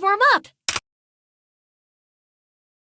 Warm up.